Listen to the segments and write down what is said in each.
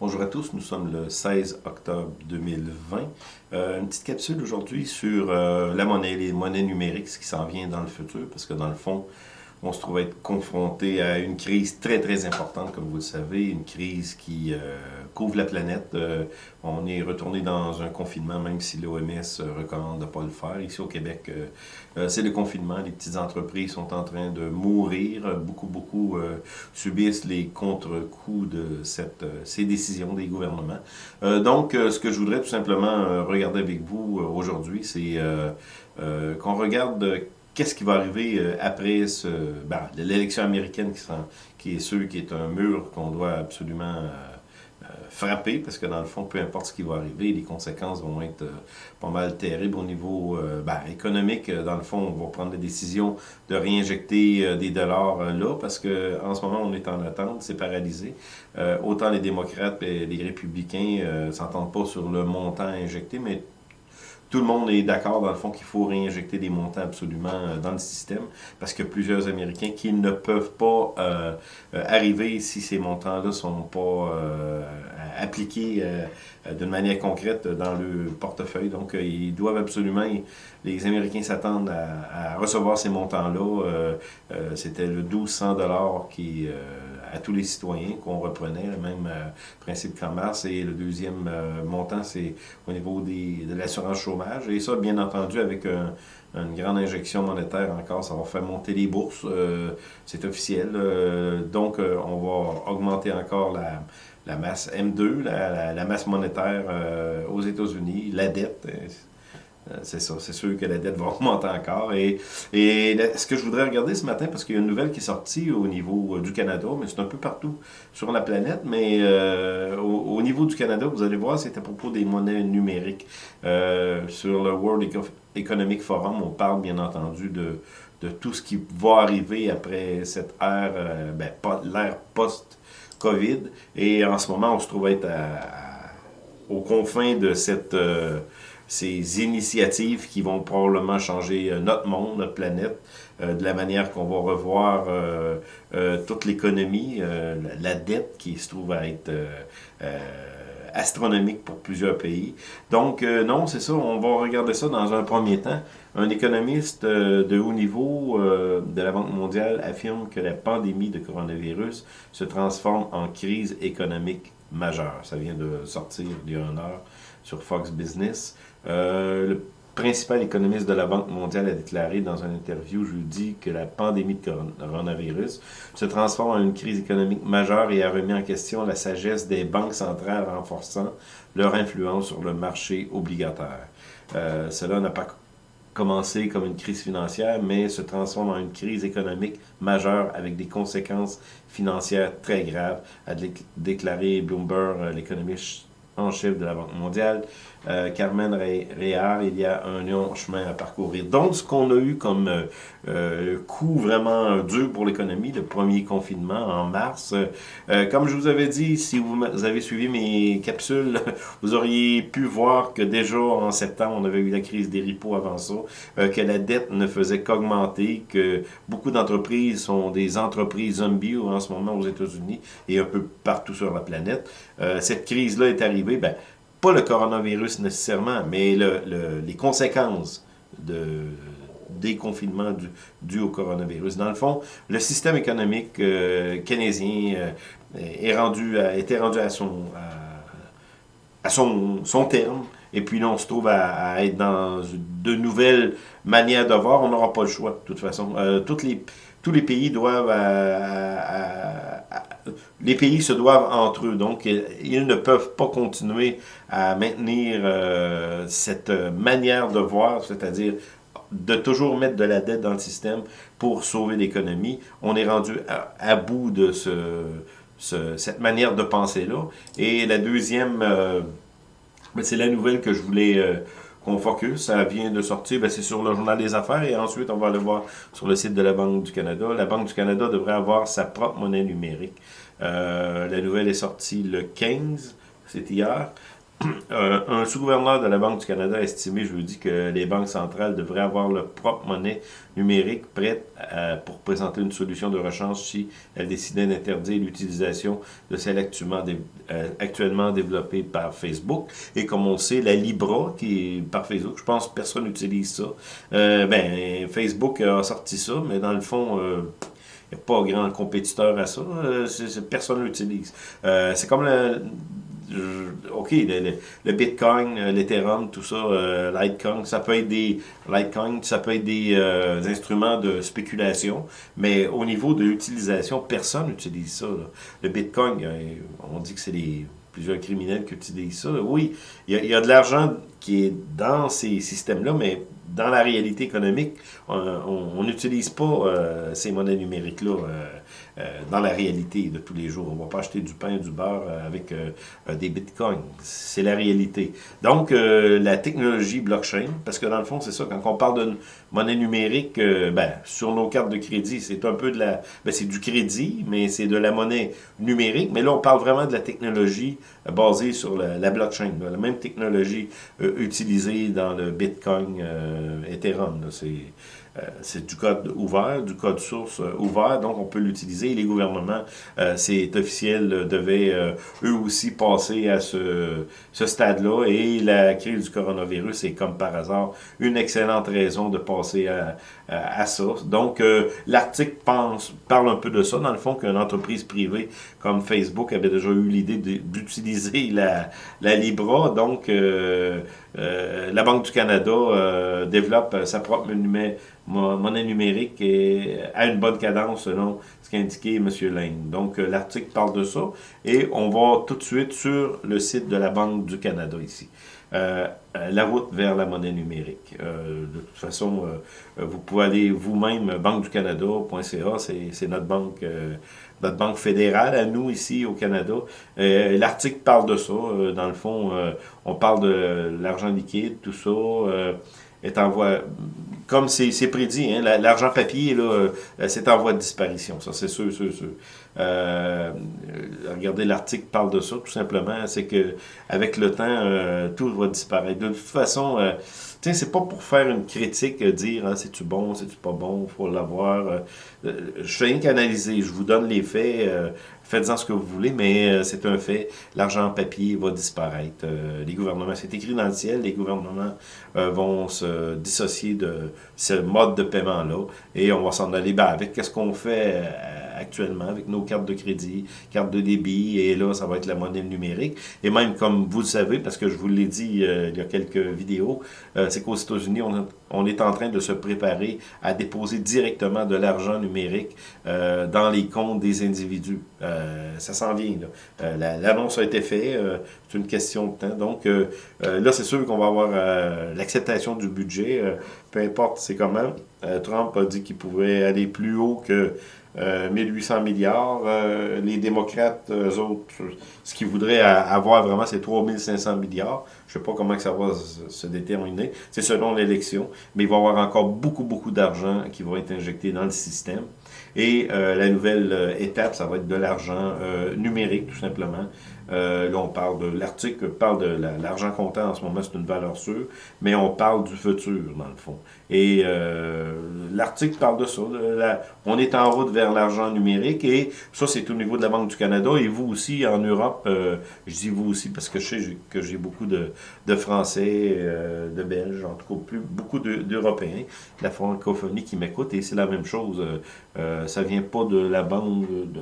Bonjour à tous, nous sommes le 16 octobre 2020. Euh, une petite capsule aujourd'hui sur euh, la monnaie, les monnaies numériques, ce qui s'en vient dans le futur, parce que dans le fond, on se trouve à être confronté à une crise très très importante, comme vous le savez, une crise qui euh, couvre la planète. Euh, on est retourné dans un confinement, même si l'OMS recommande de ne pas le faire. Ici au Québec, euh, c'est le confinement. Les petites entreprises sont en train de mourir. Beaucoup, beaucoup subissent les contre-coups de cette, ces décisions des gouvernements. donc, ce que je voudrais tout simplement regarder avec vous aujourd'hui, c'est qu'on regarde qu'est-ce qui va arriver euh, après ce, ben, l'élection américaine qui, est sûr qui est un mur qu'on doit absolument euh, euh, frapper, parce que dans le fond, peu importe ce qui va arriver, les conséquences vont être pas mal terribles au niveau ben, économique. Dans le fond, on va prendre la décision de réinjecter des dollars là, parce que en ce moment, on est en attente, c'est paralysé. autant les démocrates et les républicains s'entendent pas sur le montant injecté, mais tout le monde est d'accord, dans le fond, qu'il faut réinjecter des montants absolument euh, dans le système, parce que plusieurs Américains qui ne peuvent pas euh, euh, arriver si ces montants-là sont pas appliqués d'une manière concrète dans le portefeuille. Donc, ils doivent absolument, les Américains s'attendent à, recevoir ces montants-là. C'était le 1200 qui à tous les citoyens qu'on reprenait, le même euh, principe qu'en mars. Et le deuxième euh, montant, c'est au niveau des, de l'assurance chômage. Et ça, bien entendu, avec une grande injection monétaire encore, ça va faire monter les bourses, euh, c'est officiel. donc, on va augmenter encore la, masse M2, la, la masse monétaire aux États-Unis, la dette. Euh, c'est ça, c'est sûr que la dette va augmenter encore. Et, et ce que je voudrais regarder ce matin, parce qu'il y a une nouvelle qui est sortie au niveau euh, du Canada, mais c'est un peu partout sur la planète, mais euh, au, niveau du Canada, vous allez voir, c'est à propos des monnaies numériques. sur le World Economic Forum, on parle bien entendu de, de tout ce qui va arriver après cette ère, ben, l'ère post-COVID. Et en ce moment, on se trouve être aux confins de cette ces initiatives qui vont probablement changer euh, notre monde, notre planète, euh, de la manière qu'on va revoir euh, toute l'économie, la, dette qui se trouve à être astronomique pour plusieurs pays. Donc, non, c'est ça, on va regarder ça dans un premier temps. Un économiste de haut niveau de la Banque mondiale affirme que la pandémie de coronavirus se transforme en crise économique majeure. Ça vient de sortir il y a une heure sur Fox Business. Euh, le principal économiste de la Banque mondiale a déclaré dans une interview jeudi que la pandémie de coronavirus se transforme en une crise économique majeure et a remis en question la sagesse des banques centrales renforçant leur influence sur le marché obligataire. Euh, cela n'a pas commencé comme une crise financière, mais se transforme en une crise économique majeure avec des conséquences financières très graves, a déclaré Bloomberg, l'économiste en chef de la Banque mondiale, euh, Carmen Réard, il y a un long chemin à parcourir. Donc, ce qu'on a eu comme euh, euh, coup vraiment dur pour l'économie, le premier confinement en mars, comme je vous avais dit, si vous avez suivi mes capsules, vous auriez pu voir que déjà en septembre, on avait eu la crise des ripos avant ça, que la dette ne faisait qu'augmenter, que beaucoup d'entreprises sont des entreprises zombies en ce moment aux États-Unis et un peu partout sur la planète. cette crise-là est arrivée, ben, pas le coronavirus nécessairement, mais le, les conséquences de, des confinements dus au coronavirus. Dans le fond, le système économique euh, canadien euh, rendu a été rendu à à, son, terme. Et puis là, on se trouve à, être dans de nouvelles manières de voir. On n'aura pas le choix, de toute façon. Euh, toutes les, tous les pays doivent les pays se doivent entre eux, donc ils ne peuvent pas continuer à maintenir euh, cette manière de voir, c'est-à-dire de toujours mettre de la dette dans le système pour sauver l'économie. On est rendu à, bout de ce, cette manière de penser-là. Et la deuxième, euh, ben, c'est la nouvelle que je voulais... Euh, qu'on focus. Ça vient de sortir, ben, c'est sur le Journal des Affaires et ensuite on va aller voir sur le site de la Banque du Canada. La Banque du Canada devrait avoir sa propre monnaie numérique. Euh, la nouvelle est sortie le 15, c'est hier. Un sous-gouverneur de la Banque du Canada a estimé jeudi que les banques centrales devraient avoir leur propre monnaie numérique prête pour présenter une solution de rechange si elles décidaient d'interdire l'utilisation de celle actuellement, euh, actuellement développée par Facebook. Et comme on sait, la Libra, qui est par Facebook, je pense que personne n'utilise ça. Euh, ben, Facebook a sorti ça, mais dans le fond... Euh, il n'y a pas grand compétiteur à ça. personne l'utilise. c'est comme le, OK, le, Bitcoin, euh, l'Ethereum, tout ça, euh, Litecoin, ça peut être des Litecoin, ça peut être des euh, instruments de spéculation, mais au niveau de l'utilisation, personne n'utilise ça. Le Bitcoin, on dit que c'est plusieurs criminels qui utilisent ça. Oui, il y a, de l'argent qui est dans ces systèmes-là, mais dans la réalité économique, on n'utilise pas ces monnaies numériques-là euh, dans la réalité de tous les jours. On ne va pas acheter du pain, du beurre euh, avec euh, des bitcoins. C'est la réalité. Donc, la technologie blockchain, parce que dans le fond, c'est ça, quand on parle d'une monnaie numérique, ben, sur nos cartes de crédit, c'est un peu de la... Ben, c'est du crédit, mais c'est de la monnaie numérique. Mais là, on parle vraiment de la technologie basée sur la, blockchain, la même technologie utilisée dans le bitcoin Ethereum. C'est euh, c'est du code ouvert, du code source euh, ouvert, donc on peut l'utiliser. Les gouvernements, euh, c'est officiel, devaient eux aussi passer à ce, ce stade-là. Et la crise du coronavirus est comme par hasard une excellente raison de passer à, à, ça. Donc l'article parle un peu de ça, dans le fond, qu'une entreprise privée comme Facebook avait déjà eu l'idée d'utiliser la, la Libra. Donc la Banque du Canada développe sa propre monnaie numérique et à une bonne cadence selon ce qu'a indiqué M. Lane. Donc, euh, l'article parle de ça et on va tout de suite sur le site de la Banque du Canada ici. Euh, la route vers la monnaie numérique. Euh, de toute façon, vous pouvez aller vous-même, banqueducanada.ca, c'est notre banque notre banque fédérale à nous ici au Canada. L'article parle de ça. dans le fond, on parle de l'argent liquide, tout ça est en voie, comme c'est prédit, hein, l'argent papier, là, euh, c'est en voie de disparition, ça c'est sûr, sûr, sûr. Euh, regardez, l'article parle de ça, tout simplement, c'est que avec le temps, euh, tout va disparaître. De toute façon, euh, sais, c'est pas pour faire une critique, dire hein, c'est-tu bon, c'est-tu pas bon, faut l'avoir. je fais rien qu'analyser, je vous donne les faits, faites-en ce que vous voulez, mais euh, c'est un fait. L'argent en papier va disparaître. Euh, les gouvernements, c'est écrit dans le ciel, les gouvernements euh, vont se dissocier de ce mode de paiement-là et on va s'en aller ben, avec qu'est-ce qu'on fait actuellement avec nos cartes de crédit, cartes de débit, et là, ça va être la monnaie numérique. Et même, comme vous le savez, parce que je vous l'ai dit il y a quelques vidéos, c'est qu'aux États-Unis, on, est en train de se préparer à déposer directement de l'argent numérique dans les comptes des individus. Euh, ça s'en vient. Euh, l'annonce a été faite, euh, c'est une question de temps. Donc là, c'est sûr qu'on va avoir l'acceptation du budget, peu importe c'est comment. Trump a dit qu'il pouvait aller plus haut que 1800 milliards. les démocrates, eux autres, ce qu'ils voudraient avoir vraiment, c'est 3500 milliards. Je ne sais pas comment ça va se déterminer. C'est selon l'élection. Mais il va y avoir encore beaucoup, beaucoup d'argent qui va être injecté dans le système. Et euh, la nouvelle euh, étape, ça va être de l'argent euh, numérique, tout simplement. Là, on parle de l'article parle de l'argent comptant en ce moment, c'est une valeur sûre, mais on parle du futur, dans le fond. Et l'article parle de ça. on est en route vers l'argent numérique et ça, c'est au niveau de la Banque du Canada. Et vous aussi, en Europe, je dis vous aussi parce que je sais que j'ai beaucoup de, Français, de Belges, en tout cas plus, beaucoup d'Européens, de, la francophonie qui m'écoutent et c'est la même chose. Euh, ça vient pas de la banque de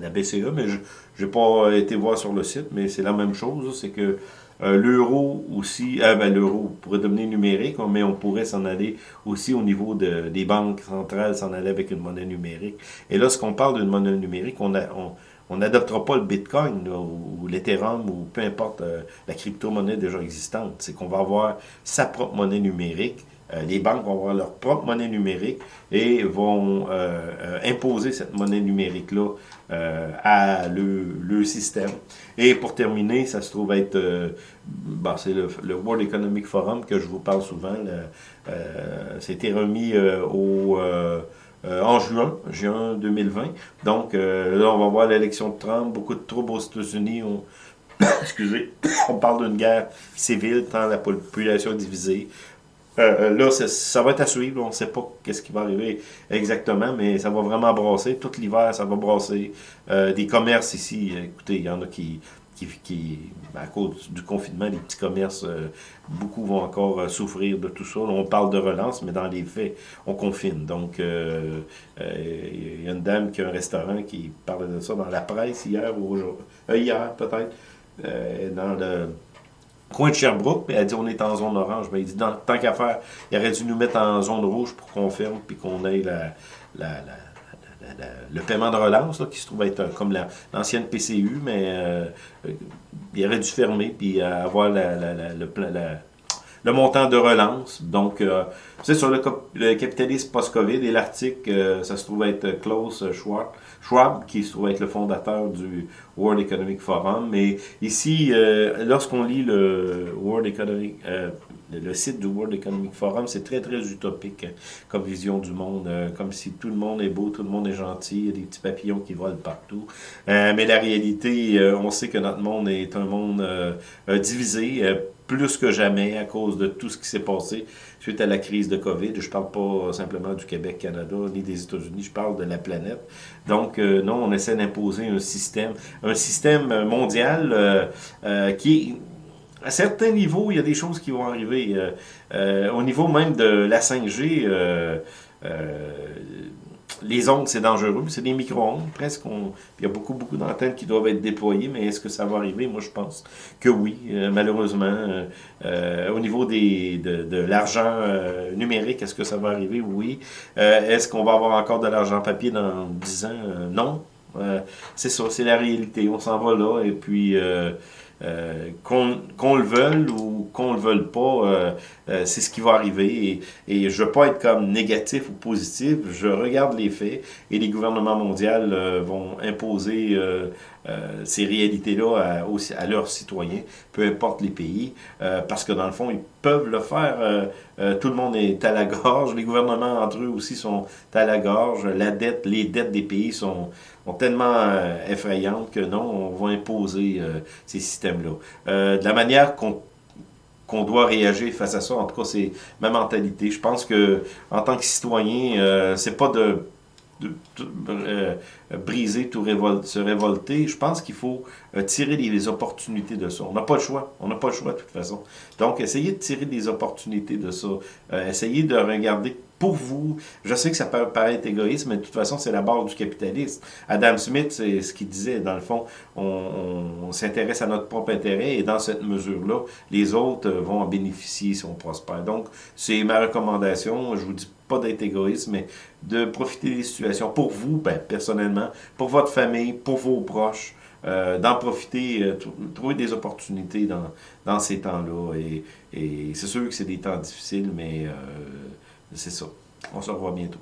la, BCE, mais je n'ai pas été voir sur le site, mais c'est la même chose. C'est que euh, l'euro aussi, euh, ben, l'euro pourrait devenir numérique, mais on pourrait s'en aller aussi au niveau de, des banques centrales, s'en aller avec une monnaie numérique. Et lorsqu'on parle d'une monnaie numérique, on n'adoptera pas le Bitcoin ou, l'Ethereum ou peu importe la crypto-monnaie déjà existante. C'est qu'on va avoir sa propre monnaie numérique euh, les banques vont avoir leur propre monnaie numérique et vont euh, euh, imposer cette monnaie numérique-là à le, système. Et pour terminer, ça se trouve être, bon, c'est le, World Economic Forum que je vous parle souvent. C'était remis au... en juin, juin 2020. Donc là, on va voir l'élection de Trump, beaucoup de troubles aux États-Unis excusez, on parle d'une guerre civile, tant la population est divisée. Euh, là, ça va être à suivre. On ne sait pas qu'est-ce qui va arriver exactement, mais ça va vraiment brasser. Tout l'hiver, ça va brasser. des commerces ici, écoutez, il y en a qui qui, à cause du confinement, les petits commerces, euh, beaucoup vont encore euh, souffrir de tout ça. on parle de relance, mais dans les faits, on confine. Donc, euh, il y a une dame qui a un restaurant qui parlait de ça dans la presse hier ou aujourd'hui, hier peut-être, dans le coin de Sherbrooke, puis elle dit on est en zone orange. Mais il dit tant qu'à faire, il aurait dû nous mettre en zone rouge pour qu'on ferme, puis qu'on ait la, la le paiement de relance, qui se trouve être comme l'ancienne PCU, mais euh, il aurait dû fermer puis avoir le, montant de relance. Donc, euh, c'est sur le, capitalisme post-COVID et l'article, euh, ça se trouve être Klaus Schwab, Schwab, qui se trouve être le fondateur du World Economic Forum. Mais ici, lorsqu'on lit le World Economic le, site du World Economic Forum, c'est très, très utopique hein, comme vision du monde, euh, comme si tout le monde est beau, tout le monde est gentil, il y a des petits papillons qui volent partout. Euh, mais la réalité, euh, on sait que notre monde est un monde divisé, plus que jamais à cause de tout ce qui s'est passé suite à la crise de COVID. Je parle pas simplement du Québec, Canada, ni des États-Unis, je parle de la planète. Donc, non, on essaie d'imposer un système, un système mondial qui à certains niveaux, il y a des choses qui vont arriver. Euh, euh, au niveau même de la 5G, euh, les ondes, c'est dangereux. C'est des micro-ondes, presque. il y a beaucoup, beaucoup d'antennes qui doivent être déployées, mais est-ce que ça va arriver? Moi, je pense que oui, malheureusement. au niveau des, de, de l'argent numérique, est-ce que ça va arriver? Oui. est-ce qu'on va avoir encore de l'argent papier dans 10 ans? non. c'est ça, c'est la réalité. On s'en va là, et puis... Euh, qu'on le veuille ou qu'on le veuille pas, euh, euh, c'est ce qui va arriver. Et, et je veux pas être comme négatif ou positif, je regarde les faits et les gouvernements mondiaux vont imposer ces réalités-là à, à, leurs citoyens, peu importe les pays, parce que dans le fond, ils peuvent le faire. tout le monde est à la gorge, les gouvernements entre eux aussi sont à la gorge, la dette, les dettes des pays sont, tellement euh, effrayantes que non, on va imposer euh, ces Euh, de la manière qu'on qu'on doit réagir face à ça, en tout cas, c'est ma mentalité. Je pense que en tant que citoyen, c'est pas de briser, tout se révolter. Je pense qu'il faut tirer les, opportunités de ça. On n'a pas le choix. On n'a pas le choix de toute façon. Donc, essayez de tirer des opportunités de ça. essayez de regarder pour vous. Je sais que ça peut paraître égoïste, mais de toute façon, c'est la base du capitalisme. Adam Smith, c'est ce qu'il disait, dans le fond, on, s'intéresse à notre propre intérêt et dans cette mesure-là, les autres vont en bénéficier si on prospère. Donc, c'est ma recommandation. Je vous dis pas d'être égoïste, mais de profiter des situations pour vous, ben, personnellement, pour votre famille, pour vos proches, euh, d'en profiter, euh, trouver des opportunités dans, dans ces temps-là. Et, et c'est sûr que c'est des temps difficiles, mais... Euh, c'est ça. On se revoit bientôt.